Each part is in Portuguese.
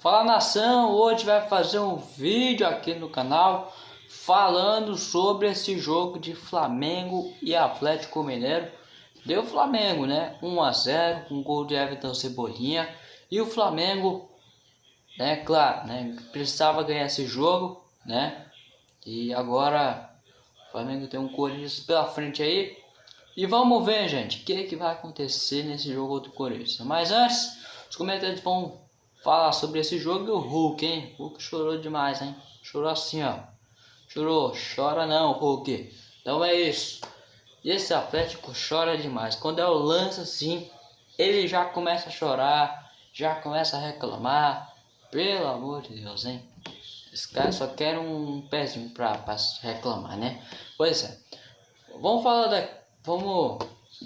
Fala nação, hoje vai fazer um vídeo aqui no canal falando sobre esse jogo de Flamengo e Atlético Mineiro. Deu Flamengo, né? 1 a 0 com gol de Everton Cebolinha e o Flamengo, né, claro, né, precisava ganhar esse jogo, né? E agora o Flamengo tem um Corinthians pela frente aí. E vamos ver, gente, o que, que vai acontecer nesse jogo do Corinthians. Mas antes, os comentários vão falar sobre esse jogo e o Hulk, hein? O Hulk chorou demais, hein? Chorou assim, ó. Chorou, chora não, Hulk. Então é isso. Esse Atlético chora demais. Quando é o lance assim, ele já começa a chorar, já começa a reclamar. Pelo amor de Deus, hein? Esse cara só quer um pezinho pra, pra reclamar, né? Pois é. Vamos falar da. Vamos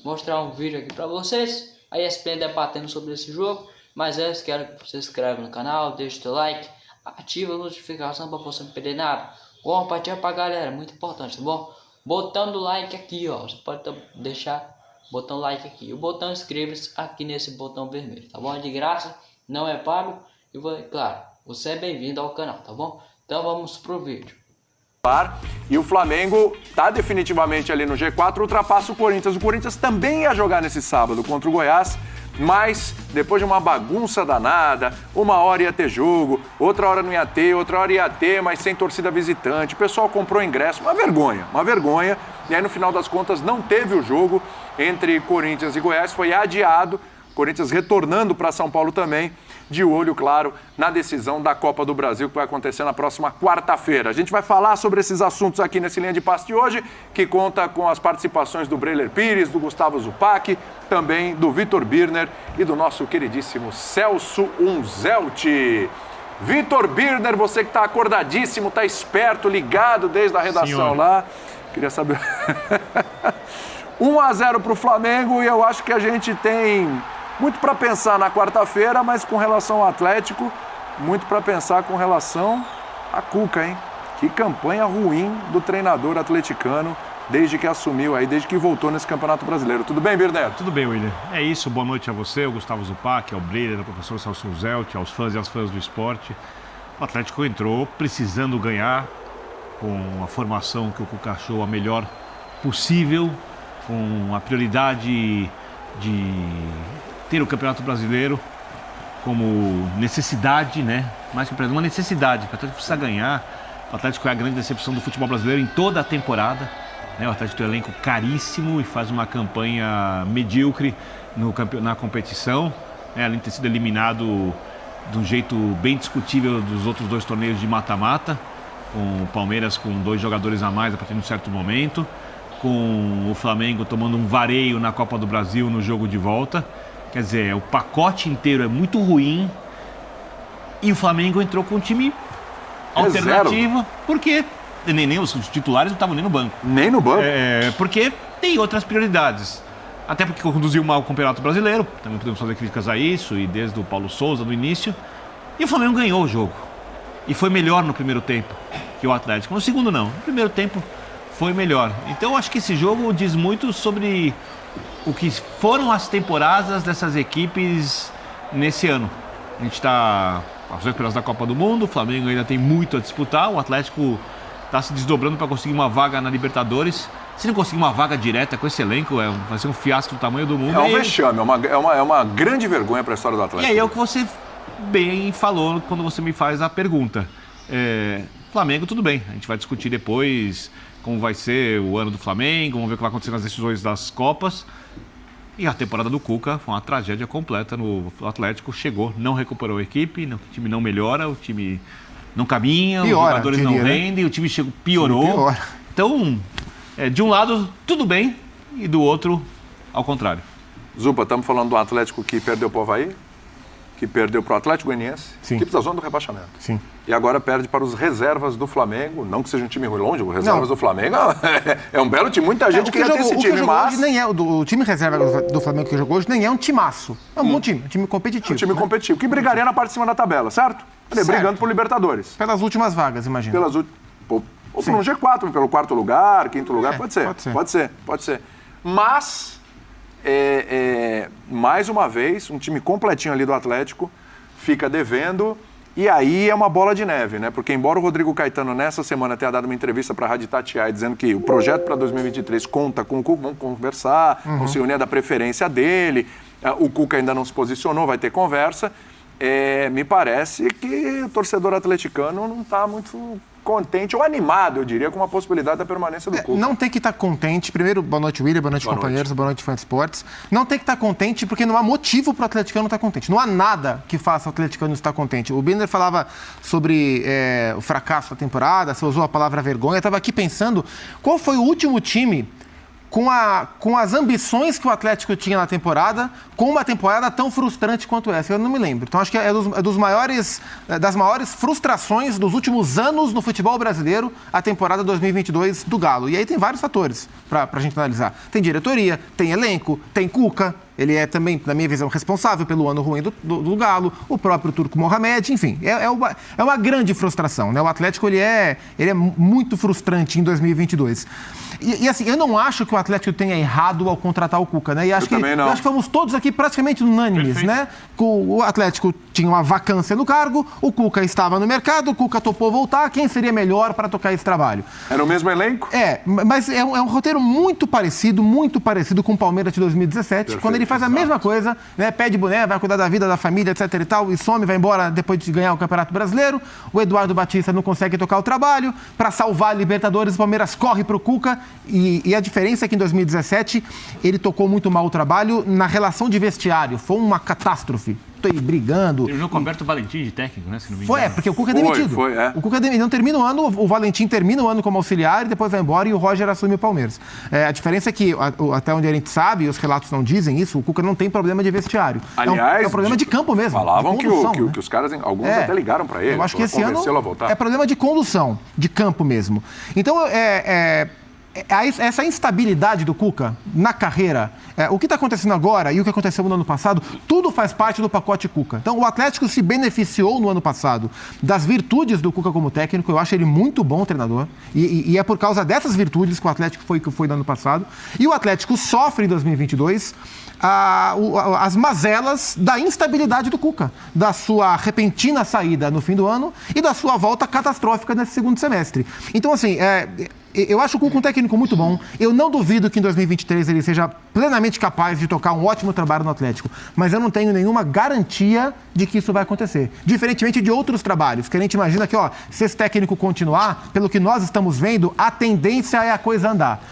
mostrar um vídeo aqui pra vocês. A ESPN debatendo sobre esse jogo. Mas antes quero que você se inscreva no canal, deixe o seu like, ative a notificação para você não perder nada. Compartilha pra galera, muito importante, tá bom? Botando like aqui, ó. Você pode deixar botão like aqui. O botão inscreva-se aqui nesse botão vermelho, tá bom? De graça, não é pago. E claro, você é bem-vindo ao canal, tá bom? Então vamos pro vídeo. E o Flamengo está definitivamente ali no G4, ultrapassa o Corinthians. O Corinthians também ia jogar nesse sábado contra o Goiás mas depois de uma bagunça danada, uma hora ia ter jogo, outra hora não ia ter, outra hora ia ter, mas sem torcida visitante. O pessoal comprou ingresso, uma vergonha, uma vergonha. E aí no final das contas não teve o jogo entre Corinthians e Goiás, foi adiado. Corinthians retornando para São Paulo também de olho, claro, na decisão da Copa do Brasil que vai acontecer na próxima quarta-feira. A gente vai falar sobre esses assuntos aqui nesse linha de passe de hoje, que conta com as participações do Breiler Pires, do Gustavo Zupac, também do Vitor Birner e do nosso queridíssimo Celso Unzelt. Vitor Birner, você que está acordadíssimo, está esperto, ligado desde a redação lá. Queria saber. 1 a 0 para o Flamengo e eu acho que a gente tem muito para pensar na quarta-feira, mas com relação ao Atlético, muito para pensar com relação a Cuca, hein? Que campanha ruim do treinador atleticano desde que assumiu aí, desde que voltou nesse Campeonato Brasileiro. Tudo bem, Birneto? Tudo bem, William. É isso, boa noite a você, ao Gustavo Zupac, ao Breyer, ao professor Celso Zelt, aos fãs e às fãs do esporte. O Atlético entrou precisando ganhar com a formação que o Cuca achou a melhor possível, com a prioridade de ter o Campeonato Brasileiro como necessidade, né? Mais que uma necessidade, o Atlético precisa ganhar. O Atlético é a grande decepção do futebol brasileiro em toda a temporada. Né? O Atlético tem um elenco caríssimo e faz uma campanha medíocre no, na competição. Né? Além de ter sido eliminado de um jeito bem discutível dos outros dois torneios de mata-mata, com o Palmeiras com dois jogadores a mais a partir de um certo momento, com o Flamengo tomando um vareio na Copa do Brasil no jogo de volta. Quer dizer, o pacote inteiro é muito ruim. E o Flamengo entrou com um time alternativo, porque nem, nem os titulares não estavam nem no banco. Nem no banco? É, porque tem outras prioridades. Até porque conduziu mal o Campeonato Brasileiro, também podemos fazer críticas a isso, e desde o Paulo Souza no início. E o Flamengo ganhou o jogo. E foi melhor no primeiro tempo que o Atlético. No segundo, não. No primeiro tempo foi melhor. Então, acho que esse jogo diz muito sobre o que foram as temporadas dessas equipes nesse ano. A gente está às vésperas da Copa do Mundo, o Flamengo ainda tem muito a disputar, o Atlético está se desdobrando para conseguir uma vaga na Libertadores. Se não conseguir uma vaga direta com esse elenco, é, vai ser um fiasco do tamanho do mundo. É um vexame, é uma, é uma, é uma grande vergonha para a história do Atlético. E aí é o que você bem falou quando você me faz a pergunta. É, Flamengo, tudo bem, a gente vai discutir depois como vai ser o ano do Flamengo, vamos ver o que vai acontecer nas decisões das Copas. E a temporada do Cuca foi uma tragédia completa no Atlético. Chegou, não recuperou a equipe, o time não melhora, o time não caminha, piora, os jogadores diria, não né? rendem, né? o time chegou, piorou. Então, é, de um lado, tudo bem, e do outro, ao contrário. Zupa, estamos falando do Atlético que perdeu para o Havaí? Que perdeu para o Atlético Goianiense, Sim. equipe da zona do rebaixamento. Sim. E agora perde para os reservas do Flamengo. Não que seja um time ruim longe, o reservas não. do Flamengo é, um belo time. Muita gente é, queria jogou, ter esse time, que mas... Hoje nem é, o, time reserva do Flamengo que jogou hoje nem é um timaço. É um hum. bom time, um time competitivo. É um time né? competitivo, que brigaria na parte de cima da tabela, certo? certo. Brigando por Libertadores. Pelas últimas vagas, imagina. Pelas últimas... Ou por um G4, pelo quarto lugar, quinto lugar, é, pode, ser, pode ser. Pode ser, pode ser. Mas, é, é, mais uma vez, um time completinho ali do Atlético fica devendo E aí é uma bola de neve, né? Porque embora o Rodrigo Caetano nessa semana tenha dado uma entrevista para a Rádio Tatiaia dizendo que o projeto para 2023 conta com o Cuca, vão conversar, vão se unir da preferência dele. O Cuca ainda não se posicionou, vai ter conversa. É, me parece que o torcedor atleticano não está muito contente ou animado, eu diria, com a possibilidade da permanência do Cuca. É, Não tem que estar contente. Primeiro, boa noite, William, boa noite, Boa companheiros, boa noite, fã de esportes. Não tem que estar contente porque não há motivo para o atleticano estar contente. Não há nada que faça o atleticano estar contente. O Binder falava sobre é, o fracasso da temporada, você usou a palavra vergonha. Eu estava aqui pensando qual foi o último time com, a, com as ambições que o Atlético tinha na temporada, com uma temporada tão frustrante quanto essa. Eu não me lembro. Então acho que é dos, é dos maiores, é das maiores frustrações dos últimos anos no futebol brasileiro, a temporada 2022 do Galo. E aí tem vários fatores para a gente analisar. Tem diretoria, tem elenco, tem Cuca. Ele é também, na minha visão, responsável pelo ano ruim do, do- do Galo, o próprio Turco Mohamed, enfim, é, é uma, é uma grande frustração. Né? O Atlético ele é, ele é muito frustrante em 2022. E, e, assim, eu não acho que o Atlético tenha errado ao contratar o Cuca, né? E acho Eu que, acho que fomos todos aqui praticamente unânimes, Perfeito. né? O Atlético tinha uma vacância no cargo, o Cuca estava no mercado, o Cuca topou voltar, quem seria melhor para tocar esse trabalho? Era o mesmo elenco? É, mas é um, é um roteiro muito parecido, muito parecido com o Palmeiras de 2017, quando ele faz a mesma coisa, né? Pede boné, vai cuidar da vida da família, etc e tal, e some, vai embora depois de ganhar o Campeonato Brasileiro. O Eduardo Batista não consegue tocar o trabalho. Para salvar a Libertadores, o Palmeiras corre pro Cuca. E, e a diferença é que em 2017 ele tocou muito mal o trabalho na relação de vestiário. Foi uma catástrofe. Tô aí brigando. Terminou com o Alberto Valentim de técnico, né? Se não me Foi, é, porque o Cuca é Foi, demitido. foi, é. O Cuca dem- não termina o ano, o Valentim termina o ano como auxiliar e depois vai embora e o Roger assume o Palmeiras. É, a diferença é que, a- o- até onde a gente sabe, e os relatos não dizem isso, o Cuca não tem problema de vestiário. É um- Aliás, é um, problema de campo mesmo. Falavam de que, o- condução, que, né? que os caras, alguns É. até ligaram para ele. Eu acho que esse ano é problema de condução, de campo mesmo. Então, é, é- é- essa instabilidade do Cuca na carreira, é, o que está acontecendo agora e o que aconteceu no ano passado, tudo faz parte do pacote Cuca. Então, o Atlético se beneficiou no ano passado das virtudes do Cuca como técnico. Eu acho ele muito bom treinador. E, e- e é por causa dessas virtudes que o Atlético foi que foi no ano passado. E o Atlético sofre em 2022 a- a- as mazelas da instabilidade do Cuca, da sua repentina saída no fim do ano e da sua volta catastrófica nesse segundo semestre. Então, assim, é, eu acho o Cuca um técnico muito bom. Eu não duvido que em 2023 ele seja plenamente capaz de tocar um ótimo trabalho no Atlético, mas eu não tenho nenhuma garantia de que isso vai acontecer. Diferentemente de outros trabalhos, que a gente imagina que, ó, se esse técnico continuar, pelo que nós estamos vendo, a tendência é a coisa andar.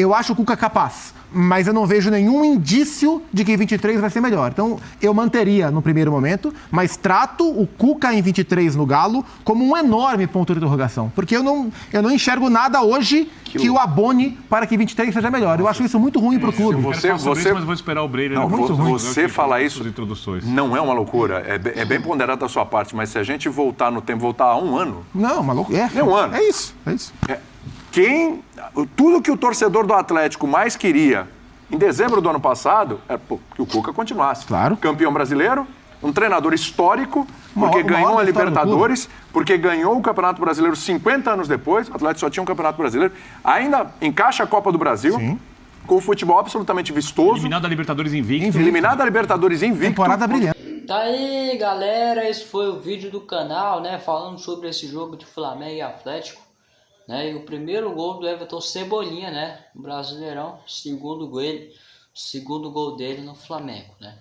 Eu acho o Cuca capaz, mas eu não vejo nenhum indício de que em 23 vai ser melhor. Então, eu manteria no primeiro momento, mas trato o Cuca em 23 no Galo como um enorme ponto de interrogação. Porque eu não, eu não enxergo nada hoje que, o abone para que 23 seja melhor. Eu acho isso muito ruim para o clube. você- você- isso, mas vou esperar o Breyer. Não, muito vo- ruim. você falar isso introduções. não é uma loucura, é, é bem ponderado da sua parte, mas se a gente voltar no tempo, voltar a um ano, Não, maluco. É, Nem um ano. é isso, é isso. é, quem. Tudo que o torcedor do Atlético mais queria em dezembro do ano passado é pô, que o Cuca continuasse. Claro. Campeão brasileiro, um treinador histórico, porque Maior- ganhou a Libertadores, porque ganhou o Campeonato Brasileiro 50 anos depois. O Atlético só tinha um Campeonato Brasileiro. Ainda encaixa a Copa do Brasil. Com o futebol absolutamente vistoso. Eliminado da Libertadores invicto. Invicto. Eliminado da Libertadores invicto. Temporada brilhante. Tá aí, galera. Esse foi o vídeo do canal, né? Falando sobre esse jogo de Flamengo e Atlético. Né? E o primeiro gol do Everton Cebolinha, né? Brasileirão. Segundo gol, ele, segundo gol dele no Flamengo, né?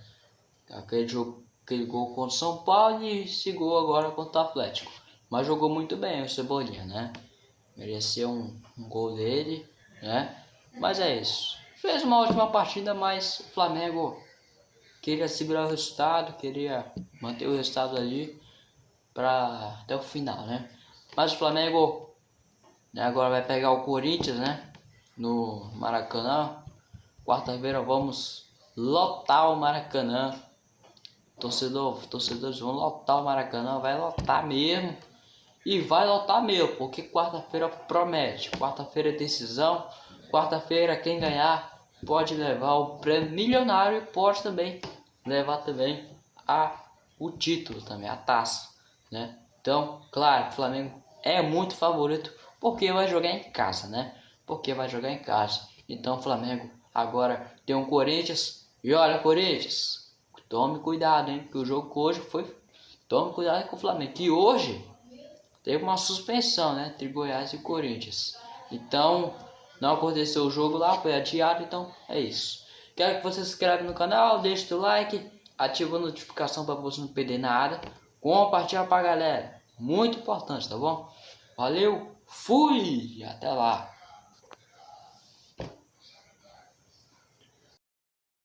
Aquele, jogo, aquele gol contra o São Paulo e esse gol agora contra o Atlético. Mas jogou muito bem o Cebolinha, né? Mereceu um, um gol dele, né? Mas é isso. Fez uma ótima partida, mas o Flamengo queria segurar o resultado, queria manter o resultado ali para até o final, né? Mas o Flamengo agora vai pegar o Corinthians, né? No Maracanã. Quarta-feira vamos lotar o Maracanã. Torcedor, torcedores vão lotar o Maracanã, vai lotar mesmo. E vai lotar mesmo, porque quarta-feira promete. Quarta-feira é decisão. Quarta-feira quem ganhar pode levar o prêmio milionário e pode também levar também a, o título também, a taça, né? Então, claro, o Flamengo é muito favorito porque vai jogar em casa, né? Porque vai jogar em casa. Então, o Flamengo agora tem um Corinthians e olha, Corinthians, tome cuidado, hein? Porque o jogo hoje foi tome cuidado com o Flamengo. Que hoje teve uma suspensão, né? Entre Goiás e Corinthians. Então, não aconteceu o jogo lá, foi adiado, então é isso. Quero que você se inscreva no canal, deixe o like, ative a notificação para você não perder nada. Compartilha pra galera. Muito importante, tá bom? Valeu, fui! Até lá!